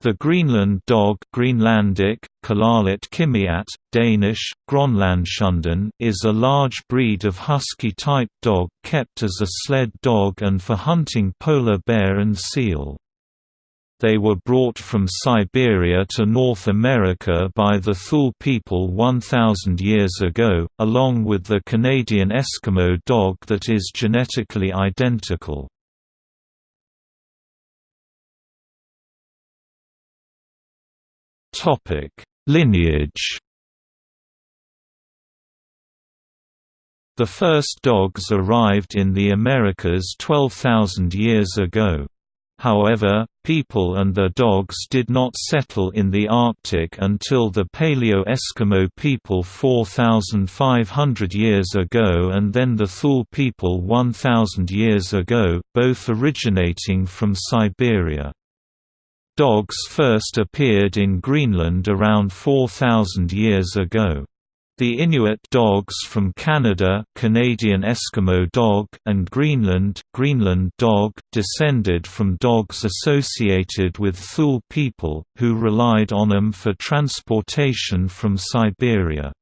The Greenland dog Greenlandic, Kalaallit Qimmiat, Danish, Grønlandshunden is a large breed of husky-type dog kept as a sled dog and for hunting polar bear and seal. They were brought from Siberia to North America by the Thule people 1,000 years ago, along with the Canadian Eskimo dog that is genetically identical. Topic: Lineage. The first dogs arrived in the Americas 12,000 years ago. However, people and their dogs did not settle in the Arctic until the Paleo-Eskimo people 4,500 years ago and then the Thule people 1,000 years ago, both originating from Siberia. Dogs first appeared in Greenland around 4,000 years ago. The Inuit dogs from Canada Canadian Eskimo dog and Greenland Greenland dog descended from dogs associated with Thule people, who relied on them for transportation from Siberia.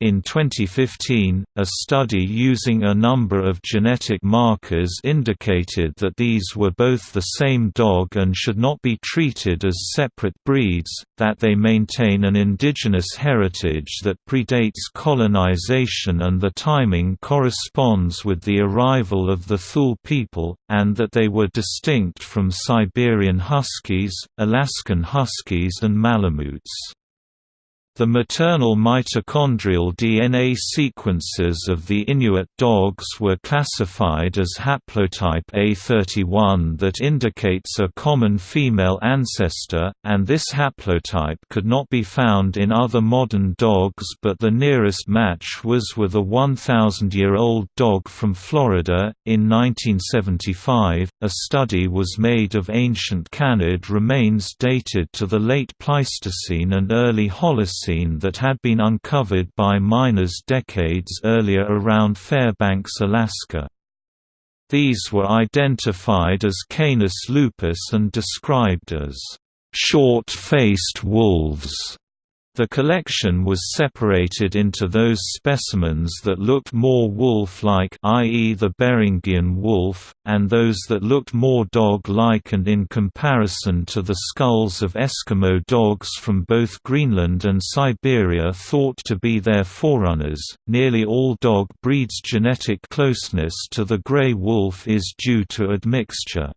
In 2015, a study using a number of genetic markers indicated that these were both the same dog and should not be treated as separate breeds, that they maintain an indigenous heritage that predates colonization and the timing corresponds with the arrival of the Thule people, and that they were distinct from Siberian Huskies, Alaskan Huskies and Malamutes. The maternal mitochondrial DNA sequences of the Inuit dogs were classified as haplotype A31 that indicates a common female ancestor, and this haplotype could not be found in other modern dogs but the nearest match was with a 1,000-year-old dog from Florida. In 1975, a study was made of ancient canid remains dated to the late Pleistocene and early Holocene that had been uncovered by miners decades earlier around Fairbanks, Alaska. These were identified as Canis lupus and described as short-faced wolves. The collection was separated into those specimens that looked more wolf-like i.e. the Beringian wolf, and those that looked more dog-like and in comparison to the skulls of Eskimo dogs from both Greenland and Siberia thought to be their forerunners. Nearly all dog breeds' genetic closeness to the gray wolf is due to admixture.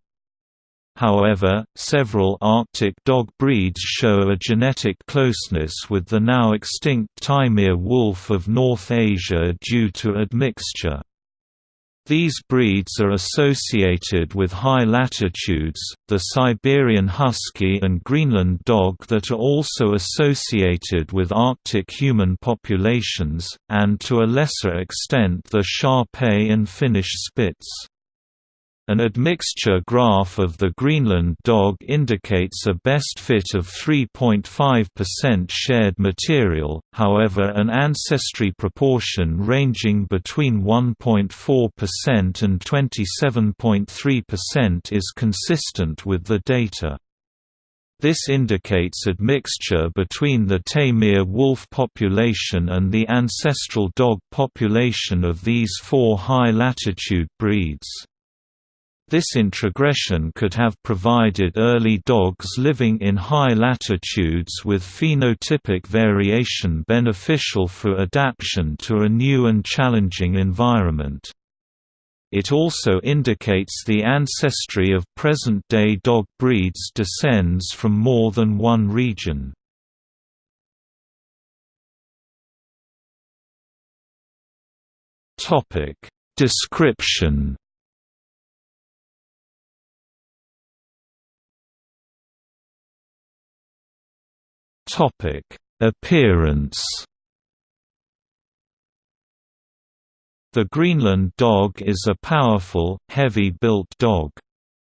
However, several Arctic dog breeds show a genetic closeness with the now extinct Taimyr wolf of North Asia due to admixture. These breeds are associated with high latitudes, the Siberian Husky and Greenland dog that are also associated with Arctic human populations, and to a lesser extent the Shar-Pei and Finnish Spitz. An admixture graph of the Greenland dog indicates a best fit of 3.5% shared material, however an ancestry proportion ranging between 1.4% and 27.3% is consistent with the data. This indicates admixture between the Taimyr wolf population and the ancestral dog population of these four high-latitude breeds. This introgression could have provided early dogs living in high latitudes with phenotypic variation beneficial for adaptation to a new and challenging environment. It also indicates the ancestry of present-day dog breeds descends from more than one region. Description Topic: Appearance. The Greenland dog is a powerful, heavy-built dog.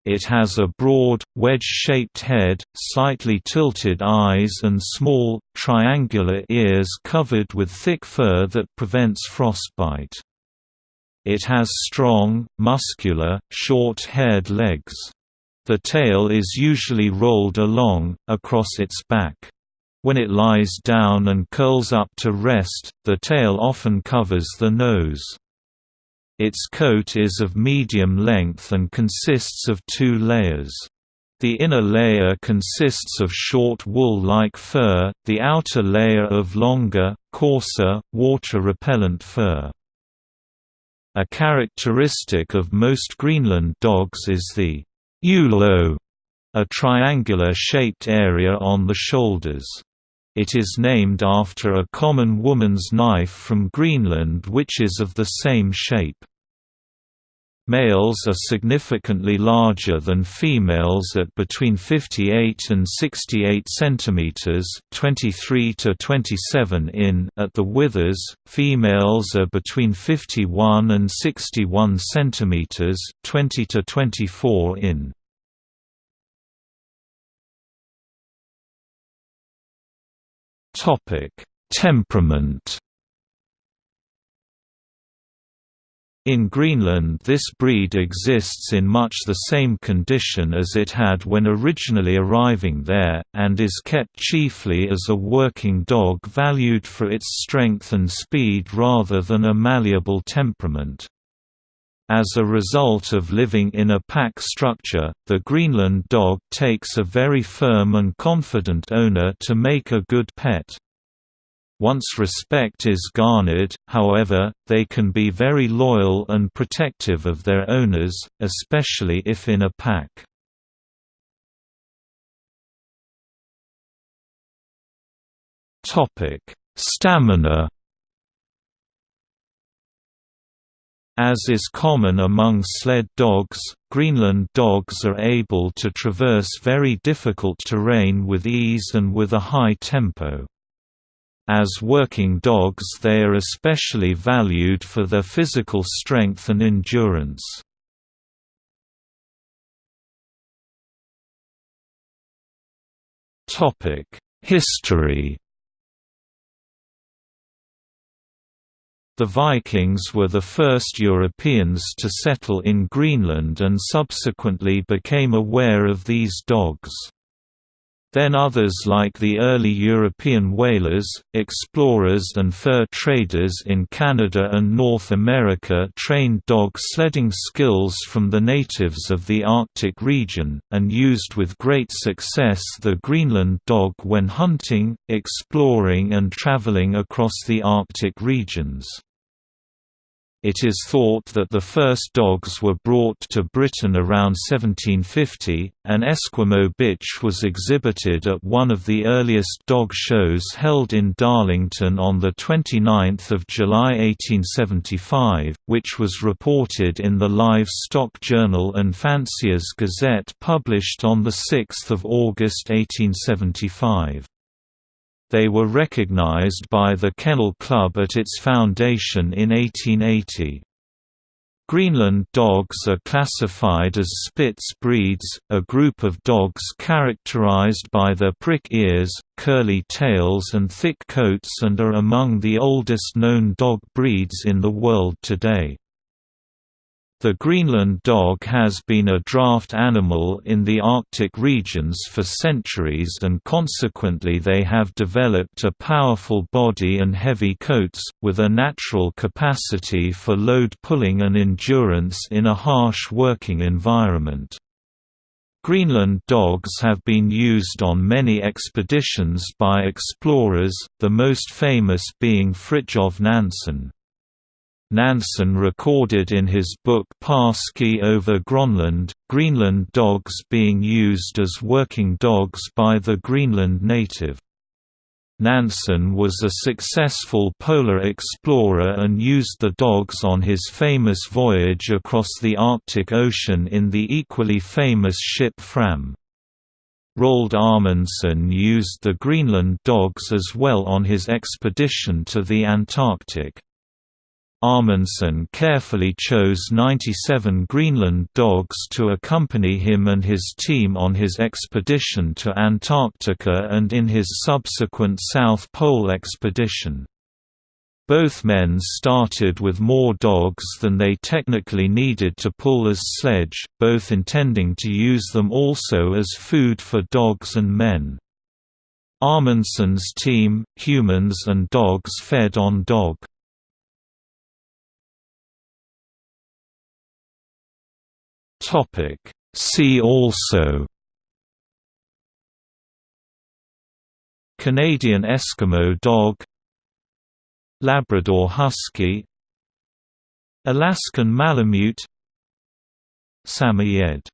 It has a broad, wedge-shaped head, slightly tilted eyes and small, triangular ears covered with thick fur that prevents frostbite. It has strong, muscular, short-haired legs. The tail is usually rolled along, across its back. When it lies down and curls up to rest, the tail often covers the nose. Its coat is of medium length and consists of two layers. The inner layer consists of short wool-like fur, the outer layer of longer, coarser, water-repellent fur. A characteristic of most Greenland dogs is the ulo, a triangular-shaped area on the shoulders. It is named after a common woman's knife from Greenland which is of the same shape. Males are significantly larger than females at between 58 and 68 centimeters, 23 to 27 in at the withers, females are between 51 and 61 centimeters, 20 to 24 in. Temperament In Greenland this breed exists in much the same condition as it had when originally arriving there, and is kept chiefly as a working dog valued for its strength and speed rather than a malleable temperament. As a result of living in a pack structure, the Greenland dog takes a very firm and confident owner to make a good pet. Once respect is garnered, however, they can be very loyal and protective of their owners, especially if in a pack. Stamina As is common among sled dogs, Greenland dogs are able to traverse very difficult terrain with ease and with a high tempo. As working dogs they are especially valued for their physical strength and endurance. History The Vikings were the first Europeans to settle in Greenland and subsequently became aware of these dogs. Then others like the early European whalers, explorers and fur traders in Canada and North America trained dog sledding skills from the natives of the Arctic region, and used with great success the Greenland dog when hunting, exploring and traveling across the Arctic regions. It is thought that the first dogs were brought to Britain around 1750. An Esquimaux bitch was exhibited at one of the earliest dog shows held in Darlington on 29 July 1875, which was reported in the Livestock Journal and Fancier's Gazette published on 6 August 1875. They were recognized by the Kennel Club at its foundation in 1880. Greenland dogs are classified as Spitz breeds, a group of dogs characterized by their prick ears, curly tails and thick coats and are among the oldest known dog breeds in the world today. The Greenland dog has been a draft animal in the Arctic regions for centuries and consequently they have developed a powerful body and heavy coats, with a natural capacity for load pulling and endurance in a harsh working environment. Greenland dogs have been used on many expeditions by explorers, the most famous being Fridtjof Nansen. Nansen recorded in his book På ski over Grønland, Greenland dogs being used as working dogs by the Greenland native. Nansen was a successful polar explorer and used the dogs on his famous voyage across the Arctic Ocean in the equally famous ship Fram. Roald Amundsen used the Greenland dogs as well on his expedition to the Antarctic. Amundsen carefully chose 97 Greenland dogs to accompany him and his team on his expedition to Antarctica and in his subsequent South Pole expedition. Both men started with more dogs than they technically needed to pull as sledge, both intending to use them also as food for dogs and men. Amundsen's team, humans and dogs fed on dog. See also Canadian Eskimo dog Labrador Husky Alaskan Malamute Samoyed